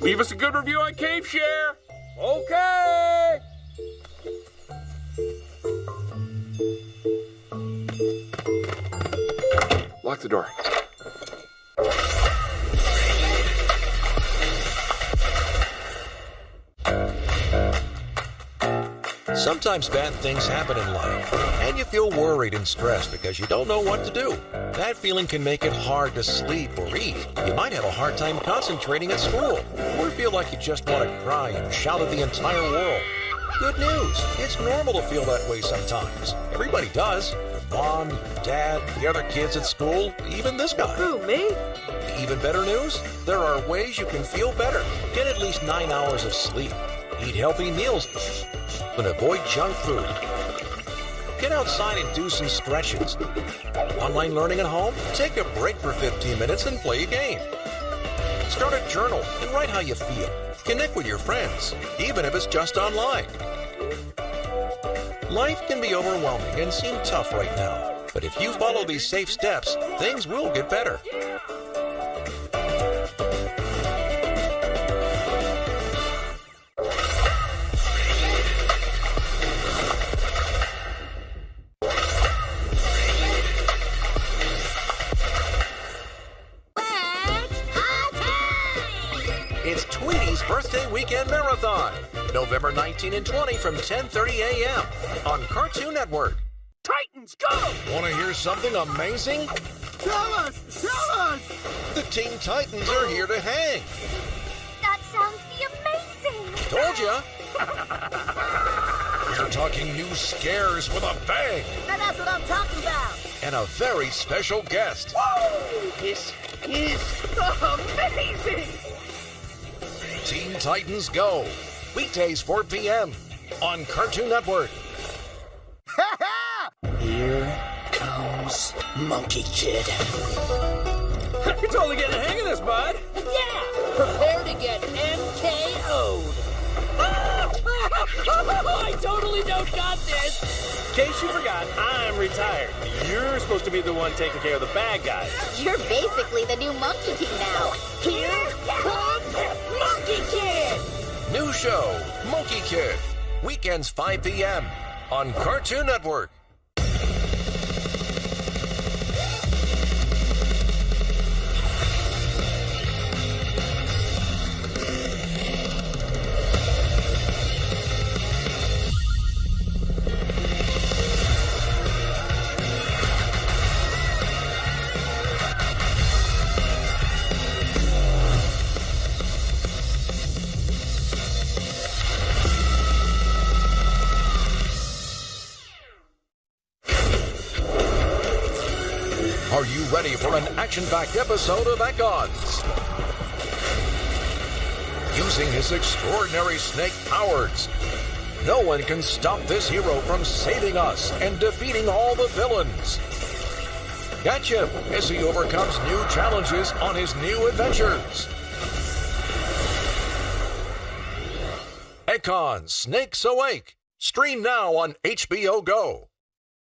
Leave us a good review on Cave Share. Okay. Lock the door. Sometimes bad things happen in life, and you feel worried and stressed because you don't know what to do. That feeling can make it hard to sleep or eat. You might have a hard time concentrating at school, or feel like you just want to cry and shout at the entire world. Good news, it's normal to feel that way sometimes. Everybody does. Your mom, your dad, the other kids at school, even this guy. Who, me? Even better news? There are ways you can feel better. Get at least nine hours of sleep. Eat healthy meals and avoid junk food. Get outside and do some stretches. Online learning at home? Take a break for 15 minutes and play a game. Start a journal and write how you feel. Connect with your friends, even if it's just online. Life can be overwhelming and seem tough right now, but if you follow these safe steps, things will get better. It's Tweety's Birthday Weekend Marathon, November 19 and 20 from 10:30 a.m. on Cartoon Network. Titans, go! Want to hear something amazing? Tell us! Tell us! The Teen Titans are here to hang. That sounds amazing! Told ya. We're talking new scares with a bang Now that's what I'm talking about. and a very special guest. This is amazing! Teen Titans Go. Weekdays 4 p.m. on Cartoon Network. Here comes Monkie Kid. You're totally getting the hang of this, bud. Yeah! Prepare to get MKO'd. I totally don't got this. In case you forgot, I'm retired. You're supposed to be the one taking care of the bad guys. You're basically the new Monkey King now. Here comes Monkie Kid. New show, Monkie Kid. Weekends 5 p.m. on Cartoon Network. Are you ready for an action-packed episode of Econs? Using his extraordinary snake powers, no one can stop this hero from saving us and defeating all the villains. Catch him as he overcomes new challenges on his new adventures. Econ Snakes Awake. Stream now on HBO Go.